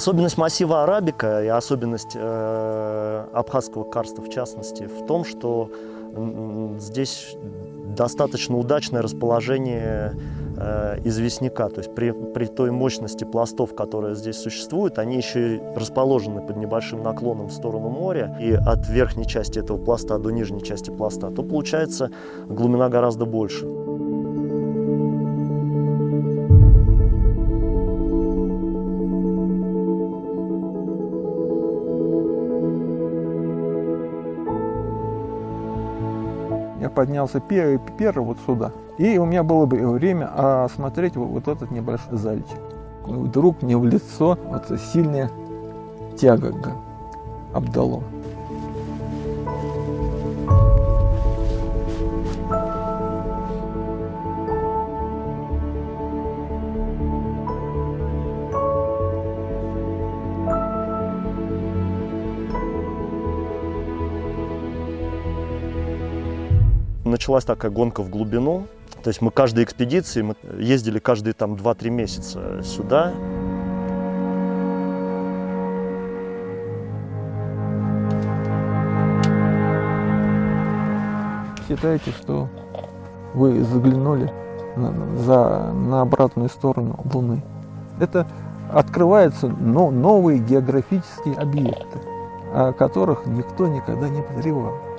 Особенность массива арабика и особенность э, абхазского карста в частности в том, что здесь достаточно удачное расположение э, известняка. То есть при, при той мощности пластов, которые здесь существуют, они еще и расположены под небольшим наклоном в сторону моря. И от верхней части этого пласта до нижней части пласта, то получается глубина гораздо больше. Я поднялся первый, первый вот сюда. И у меня было бы время осмотреть вот, этот небольшой зальчик. И вдруг мне в лицо вот сильная тяга обдало. Началась такая гонка в глубину. То есть мы каждой экспедиции, мы ездили каждые там 2-3 месяца сюда. Считайте, что вы заглянули на, за, на обратную сторону Луны. Это открываются но, новые географические объекты, о которых никто никогда не подозревал.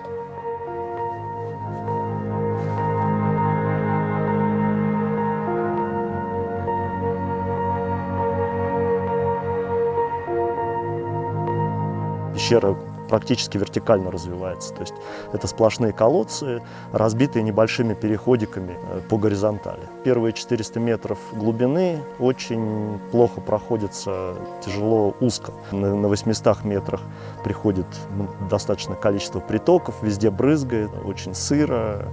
Пещера практически вертикально развивается. То есть это сплошные колодцы, разбитые небольшими переходиками э, по горизонтали. Первые 400 метров глубины очень плохо проходятся, тяжело, узко. На 800 метрах приходит ну, достаточно количество притоков, везде брызгает, очень сыро,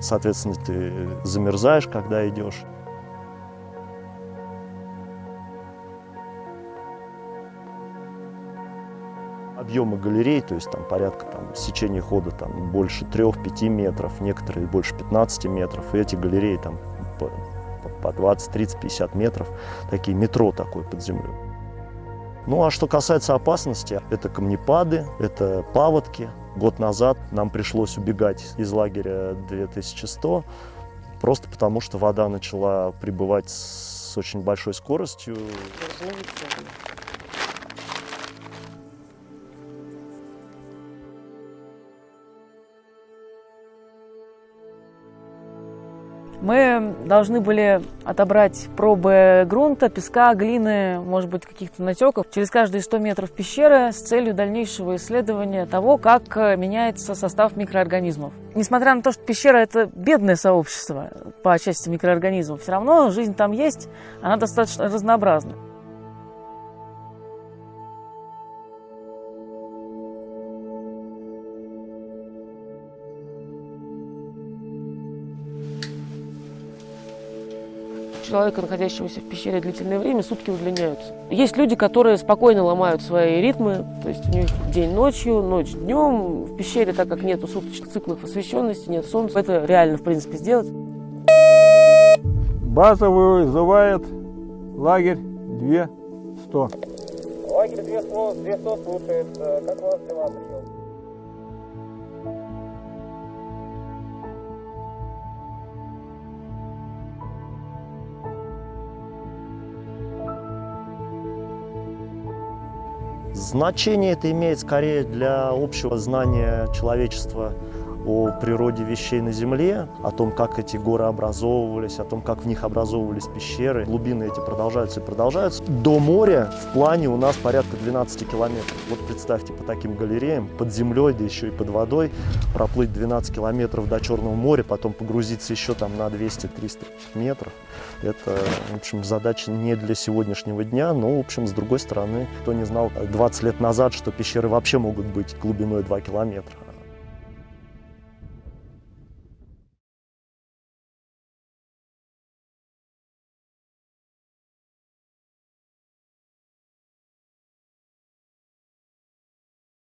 соответственно, ты замерзаешь, когда идешь. Объемы галерей, то есть там порядка там, сечения хода там, больше 3-5 метров, некоторые больше 15 метров. И эти галереи там по, по 20, 30, 50 метров, такие метро такое под землей. Ну а что касается опасности, это камнепады, это паводки. Год назад нам пришлось убегать из лагеря 2100, просто потому что вода начала прибывать с очень большой скоростью. Мы должны были отобрать пробы грунта, песка, глины, может быть, каких-то натеков через каждые 100 метров пещеры с целью дальнейшего исследования того, как меняется состав микроорганизмов. Несмотря на то, что пещера – это бедное сообщество по части микроорганизмов, все равно жизнь там есть, она достаточно разнообразна. Человека, находящегося в пещере длительное время, сутки удлиняются. Есть люди, которые спокойно ломают свои ритмы, то есть у них день ночью, ночь днем. В пещере, так как нету суточных циклов освещенности, нет солнца, это реально, в принципе, сделать. База вызывает лагерь 200. Лагерь 200, 200 слушает. Как у вас дела, прием? Значение это имеет скорее для общего знания человечества о природе вещей на Земле, о том, как эти горы образовывались, о том, как в них образовывались пещеры. Глубины эти продолжаются и продолжаются. До моря в плане у нас порядка 12 километров. Вот представьте, по таким галереям, под землей, да еще и под водой, проплыть 12 километров до Черного моря, потом погрузиться еще там на 200-300 метров. Это, в общем, задача не для сегодняшнего дня, но, в общем, с другой стороны, кто не знал 20 лет назад, что пещеры вообще могут быть глубиной 2 километра.